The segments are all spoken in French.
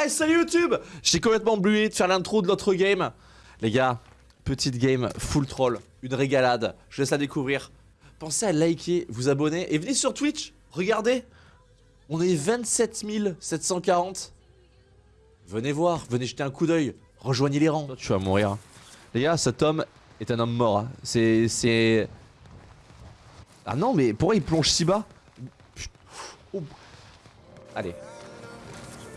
Hey, salut YouTube J'ai complètement oublié de faire l'intro de l'autre game. Les gars, petite game full troll, une régalade. Je laisse la découvrir. Pensez à liker, vous abonner et venez sur Twitch. Regardez, on est 27 740. Venez voir, venez jeter un coup d'œil. Rejoignez les rangs. Tu vas mourir. Les gars, cet homme est un homme mort. hein. C'est... Ah non, mais pourquoi il plonge si bas. Allez.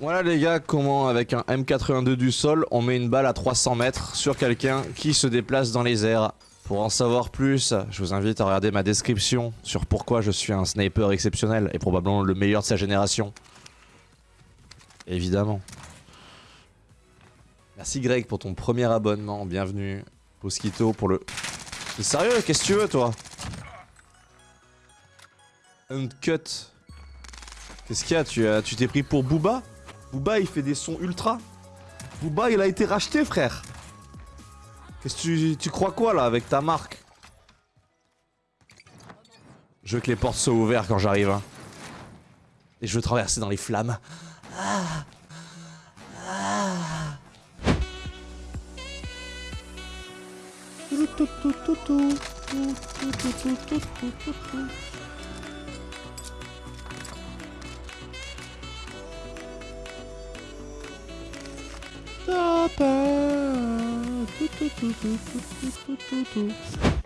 Voilà les gars, comment avec un M82 du sol, on met une balle à 300 mètres sur quelqu'un qui se déplace dans les airs. Pour en savoir plus, je vous invite à regarder ma description sur pourquoi je suis un sniper exceptionnel et probablement le meilleur de sa génération. Évidemment. Merci Greg pour ton premier abonnement, bienvenue. Mosquito pour le... T'es sérieux Qu'est-ce que tu veux toi? Uncut. Qu'est-ce qu'il y a? Tu t'es pris pour Booba? Booba il fait des sons ultra. Booba il a été racheté frère. Qu'est-ce que tu, tu crois quoi là avec ta marque? Je veux que les portes soient ouvertes quand j'arrive. hein. Et je veux traverser dans les flammes. Ah. Ah.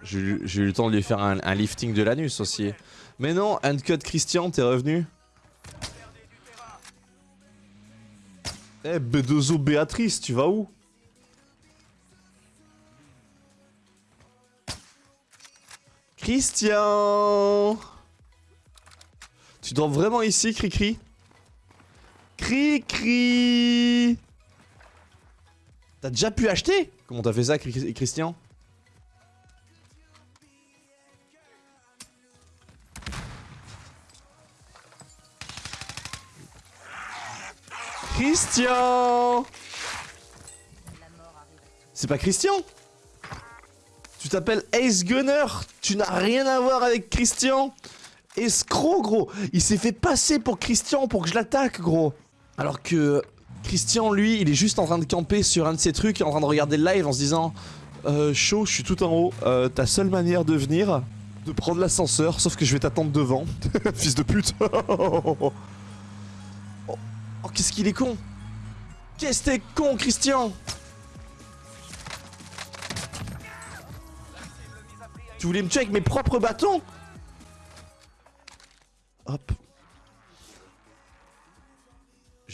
J'ai eu le temps de lui faire un, lifting de l'anus aussi. Mais non, Uncut Christian, t'es revenu. Eh, Bedozo Béatrice, tu vas où? Christian! Tu dors vraiment ici, Cricri? Cricri T'as déjà pu acheter Comment t'as fait ça, Christian? Christian! C'est pas Christian! Tu t'appelles Ace Gunner Tu n'as rien à voir avec Christian! Escroc, gros Il s'est fait passer pour Christian pour que je l'attaque, gros. Alors que Christian, lui, il est juste en train de camper sur un de ses trucs, en train de regarder le live en se disant euh, Chaud, je suis tout en haut, euh, ta seule manière de venir, de prendre l'ascenseur, sauf que je vais t'attendre devant. Fils de pute Oh, oh, qu'est-ce qu'il est con Qu'est-ce que t'es con, Christian Tu voulais me tuer avec mes propres bâtons Hop.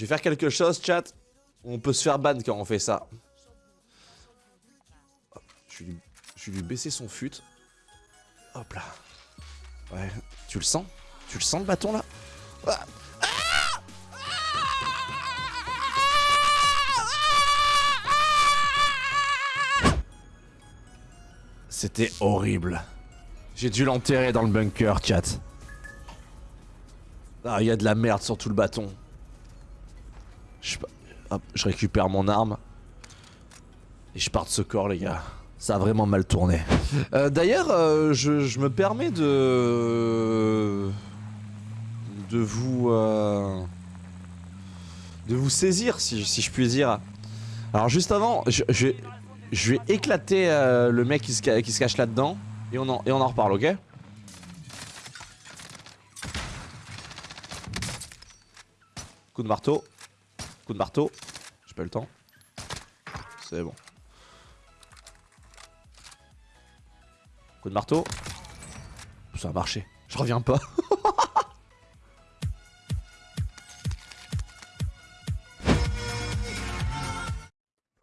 Je vais faire quelque chose, chat. On peut se faire ban quand on fait ça. Je vais lui, je baisser son fut. Hop là. Ouais, tu le sens? Tu le sens le bâton là? Ah C'était horrible. J'ai dû l'enterrer dans le bunker, chat. Ah, il y a de la merde sur tout le bâton. Je, hop, je récupère mon arme. Et je pars de ce corps, les gars. Ça a vraiment mal tourné. Euh, D'ailleurs, euh, je, me permets de... De vous... euh, De vous saisir, si, je puis dire. Alors juste avant, je, vais, éclater le mec qui se, cache là-dedans. Et on en reparle, ok? Coup de marteau. Coup de marteau. J'ai pas le temps. C'est bon. Coup de marteau. Ça a marché. Je reviens pas. Vous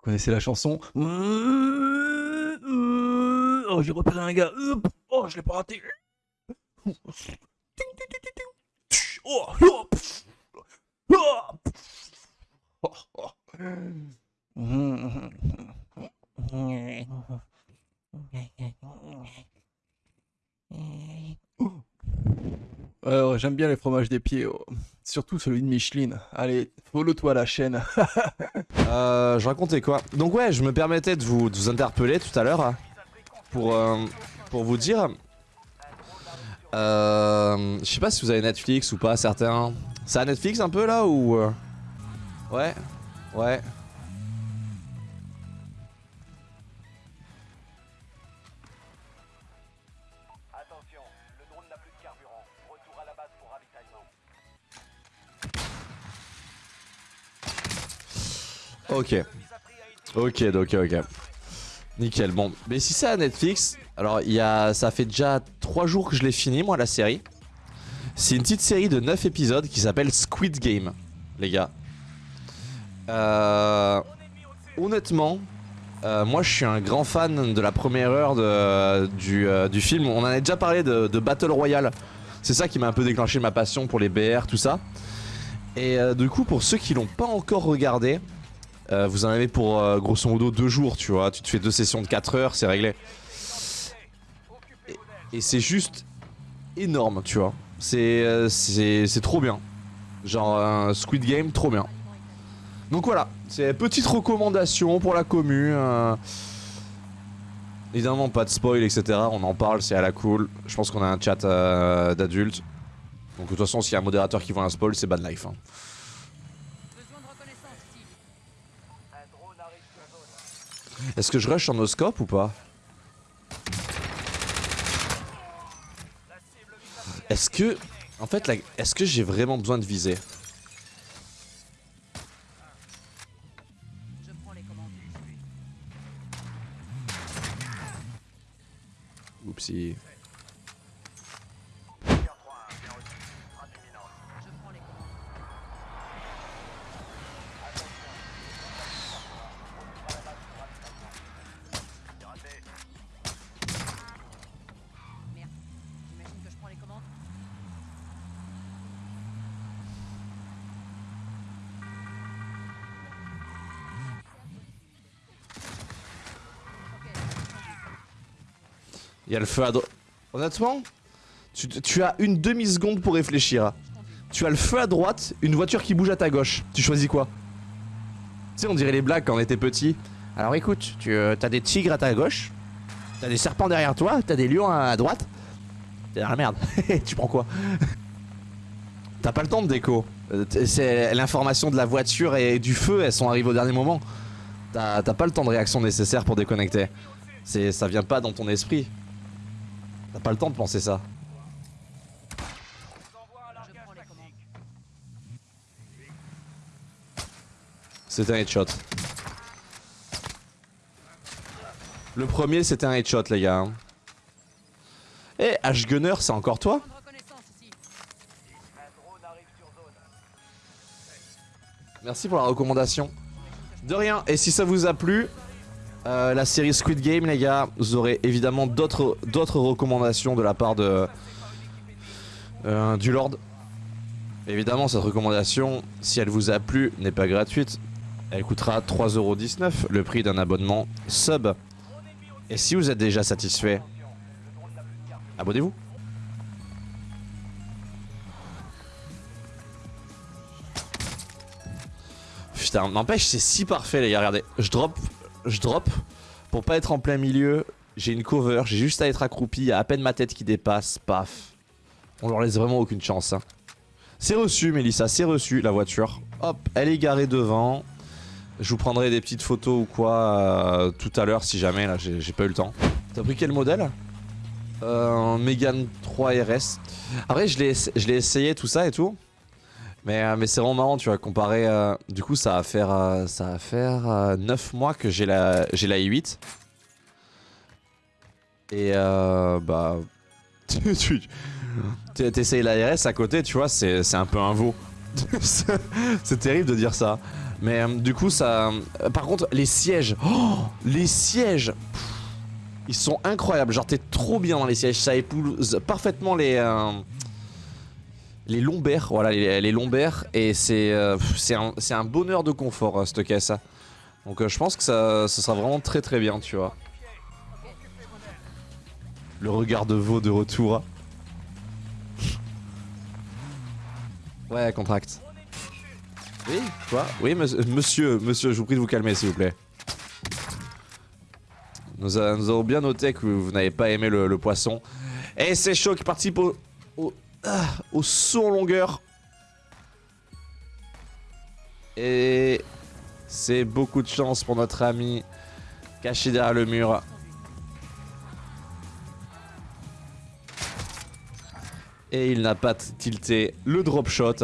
connaissez la chanson Oh, j'ai repéré un gars. Oh, je l'ai pas raté. Oh, oh. Ouais, J'aime bien les fromages des pieds, oh. surtout celui de Micheline. Allez, follow-toi la chaîne. Euh, je racontais quoi? Donc ouais, je me permettais de vous, interpeller tout à l'heure hein, pour, euh, pour vous dire... Euh, je sais pas si vous avez Netflix ou pas, certains. C'est à Netflix un peu là ou... euh Ouais, ouais. Attention, le drone n'a plus de carburant. Retour à la base pour ravitaillement. Ok. Ok, ok, ok. Nickel, bon. Mais si c'est à Netflix, alors il y a, ça fait déjà 3 jours que je l'ai fini, moi, la série. C'est une petite série de 9 épisodes qui s'appelle Squid Game, les gars. Euh, honnêtement, euh, moi je suis un grand fan de la première heure de- du, euh, film. On en a déjà parlé de, Battle Royale. C'est ça qui m'a un peu déclenché ma passion pour les BR, tout ça. Et du coup, pour ceux qui l'ont pas encore regardé, vous en avez pour grosso modo deux jours, tu vois. Tu te fais deux sessions de 4 heures, c'est réglé. Et, et c'est juste énorme, tu vois. C'est trop bien. Genre un Squid Game, trop bien. Donc voilà, c'est petite recommandation pour la commu. euh. Évidemment, pas de spoil, etc. On en parle, c'est à la cool. Je pense qu'on a un chat euh, d'adultes. Donc de toute façon, s'il y a un modérateur qui voit un spoil, c'est bad life. hein. Est-ce que je rush en oscope ou pas? Est-ce que... En fait, est-ce que j'ai vraiment besoin de viser? see Il y a le feu à droite. Honnêtement, tu, as une demi-seconde pour réfléchir. Tu as le feu à droite, une voiture qui bouge à ta gauche. Tu choisis quoi? Tu sais, on dirait les blagues quand on était petit. Alors écoute, tu as des tigres à ta gauche, t'as des serpents derrière toi, t'as des lions à droite. T'es dans la merde. tu prends quoi? T'as pas le temps de déco. Euh, C'est l'information de la voiture et du feu, elles sont arrivées au dernier moment. T'as pas le temps de réaction nécessaire pour déconnecter. Ça vient pas dans ton esprit. T'as pas le temps de penser ça. C'était un headshot. Le premier, c'était un headshot, les gars. Eh, H-Gunner, c'est encore toi? Merci pour la recommandation. De rien. Et si ça vous a plu, euh, la série Squid Game, les gars, vous aurez évidemment d'autres recommandations de la part de euh, du Lord. Évidemment, cette recommandation, si elle vous a plu, n'est pas gratuite. Elle coûtera 3,19€, le prix d'un abonnement sub. Et si vous êtes déjà satisfait, abonnez-vous. Putain, n'empêche, c'est si parfait, les gars. Regardez, je drop, je drop pour pas être en plein milieu. J'ai une cover, j'ai juste à être accroupi. Il y a à peine ma tête qui dépasse. Paf. On leur laisse vraiment aucune chance. hein. C'est reçu, Mélissa, c'est reçu la voiture. Hop, elle est garée devant. Je vous prendrai des petites photos ou quoi euh, tout à l'heure si jamais, là, j'ai pas eu le temps. T'as pris quel modèle? Euh, Un Megane 3 RS. Après, je l'ai essayé tout ça et tout. Mais, euh, mais c'est vraiment marrant, tu vois, comparé... euh, du coup, ça va faire, euh, ça va faire euh, 9 mois que j'ai la, j'ai la i8. Et bah... tu- T'essayes la RS à côté, tu vois, c'est un peu un veau. c'est terrible de dire ça. Mais du coup, ça. par contre, les sièges. Oh, les sièges. Ils sont incroyables. Genre, t'es trop bien dans les sièges. Ça épouse parfaitement les. Les lombaires. Voilà, les, les lombaires. Et c'est euh, c'est un, bonheur de confort, euh, cette caisse. Donc, euh, je pense que ça, ça sera vraiment très très bien, tu vois. Le regard de veau de retour. Ouais, contract. Oui, quoi? Oui, monsieur, monsieur, monsieur, je vous prie de vous calmer, s'il vous plaît. Nous, a- nous avons bien noté que vous n'avez pas aimé le, le poisson. Et c'est chaud qui participe au, au, au saut en longueur. Et c'est beaucoup de chance pour notre ami caché derrière le mur. Et il n'a pas tilté le drop shot.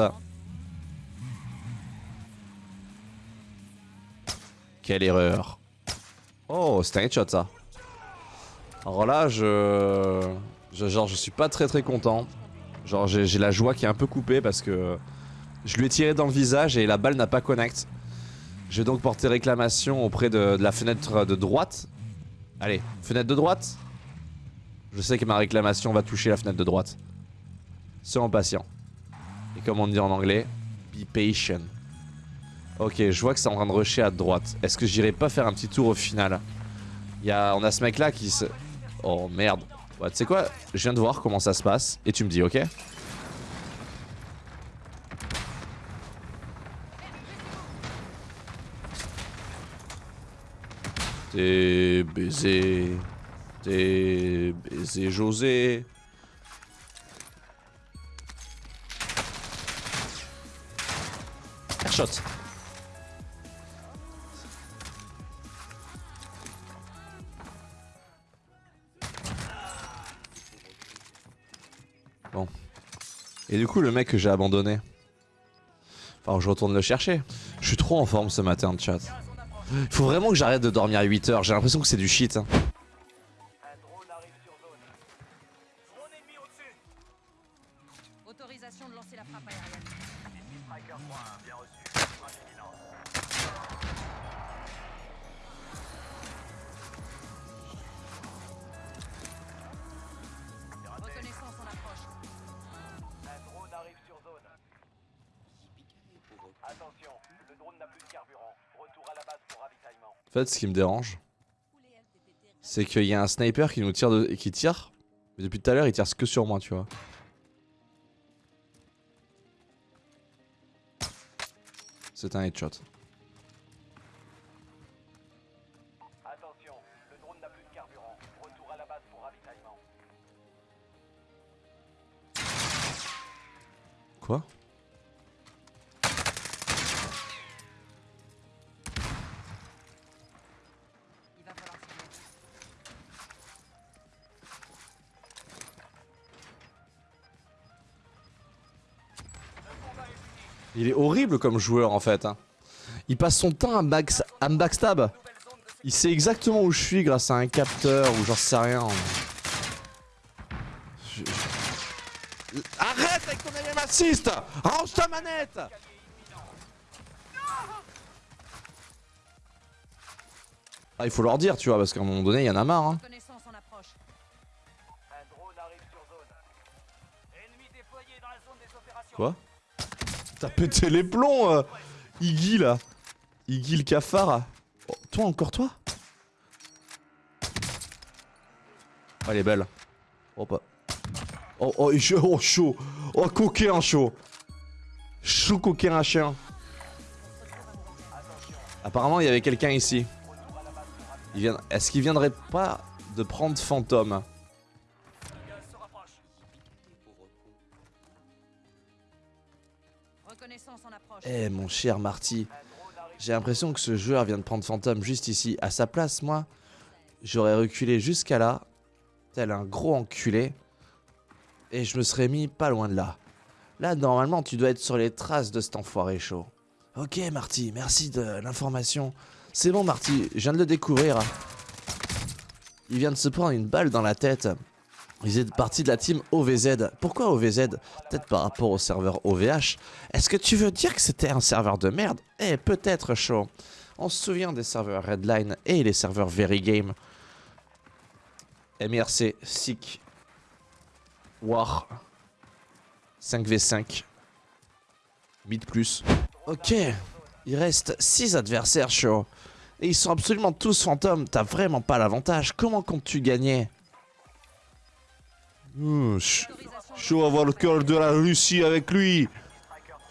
Quelle erreur. Oh, c'était un headshot ça. Alors là, je... je- Genre, je suis pas très très content. Genre, j'ai la joie qui est un peu coupée parce que je lui ai tiré dans le visage et la balle n'a pas connect. Je vais donc porter réclamation auprès de, la fenêtre de droite. Allez, fenêtre de droite. Je sais que ma réclamation va toucher la fenêtre de droite. Soyons patient. Et comme on dit en anglais, be patient. Ok, je vois que c'est en train de rusher à droite. Est-ce que j'irai pas faire un petit tour au final? On a ce mec là qui se... Oh merde. Ouais, tu sais quoi Je viens de voir comment ça se passe et tu me dis, ok T'es baisé. T'es baisé José. Airshot. Et du coup, le mec que j'ai abandonné. Enfin, je retourne le chercher. Je suis trop en forme ce matin, chat. Il faut vraiment que j'arrête de dormir à 8 heures. J'ai l'impression que c'est du shit. hein. En fait, ce qui me dérange, c'est qu'il y a un sniper qui nous tire de... qui tire. Mais depuis tout à l'heure, il tire que sur moi, tu vois. C'est un headshot. Attention, le drone n'a plus de carburant. Retour à la base pour ravitaillement. Quoi? Il est horrible comme joueur en fait. hein. Il passe son temps à, back- à me backstab. Il sait exactement où je suis grâce à un capteur ou j'en sais rien. Je- Arrête avec ton aim assist Range ta manette Ah, il faut leur dire, tu vois, parce qu'à un moment donné, il y en a marre. Hein. Quoi? T'as pété les plombs, euh, Iggy là. Iggy le cafard. Oh, toi encore toi Oh, elle est belle. Oh. Oh oh, oh chaud. Oh coquin chaud. Chaud coquin un chien. Apparemment il y avait quelqu'un ici. Est-ce qu'il viendrait pas de prendre fantôme? Eh mon cher Marty, j'ai l'impression que ce joueur vient de prendre Phantom juste ici. À sa place, moi, j'aurais reculé jusqu'à là, tel un gros enculé, et je me serais mis pas loin de là. Là, normalement, tu dois être sur les traces de cet enfoiré chaud. Ok, Marty, merci de l'information. C'est bon, Marty, je viens de le découvrir. Il vient de se prendre une balle dans la tête. Ils étaient partis de la team OVZ. Pourquoi OVZ Peut-être par rapport au serveur OVH. Est-ce que tu veux dire que c'était un serveur de merde? Eh, peut-être, chaud. On se souvient des serveurs Redline et les serveurs Very Game. MRC, SIC, War, 5v5, Mid plus. Ok, il reste 6 adversaires, chaud. Et ils sont absolument tous fantômes, t'as vraiment pas l'avantage. Comment comptes-tu gagner? Ch- Chaud avoir le cœur de la Russie avec lui.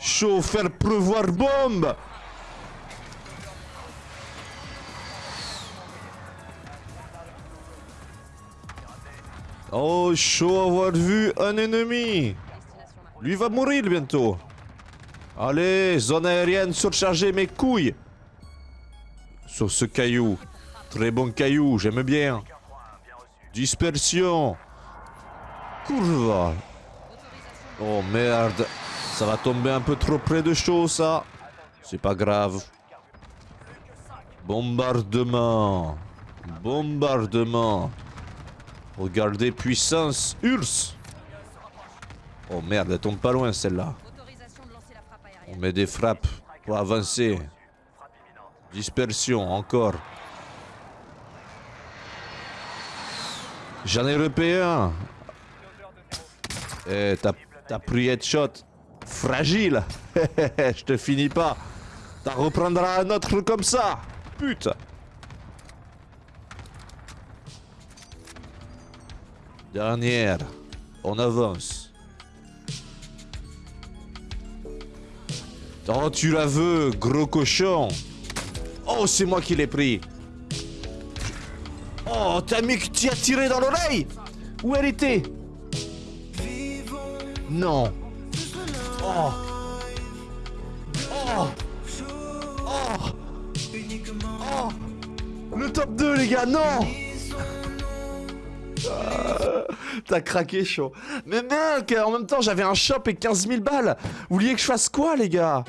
Chaud faire pleuvoir bombe. Oh, chaud avoir vu un ennemi. Lui va mourir bientôt. Allez, zone aérienne surchargée mes couilles. Sur ce caillou. Très bon caillou, j'aime bien. Dispersion. Courva. Oh merde. Ça va tomber un peu trop près de chaud ça. C'est pas grave. Bombardement. Bombardement. Regardez puissance Urs. Oh merde, elle tombe pas loin celle-là. On met des frappes pour avancer. Dispersion, encore. J'en ai repayé un. Eh, t'as pris headshot. Fragile. Je te finis pas. T'en reprendras un autre comme ça. Putain. Dernière. On avance. Oh, tu la veux, gros cochon. Oh, c'est moi qui l'ai pris. Oh, t'as mis que t'y as tiré dans l'oreille Où elle était? Non. Oh. Oh. Oh. Le top 2, les gars, non Euh, T'as craqué chaud. Mais mec, en même temps, j'avais un shop et 15 000 balles. Vous vouliez que je fasse quoi, les gars?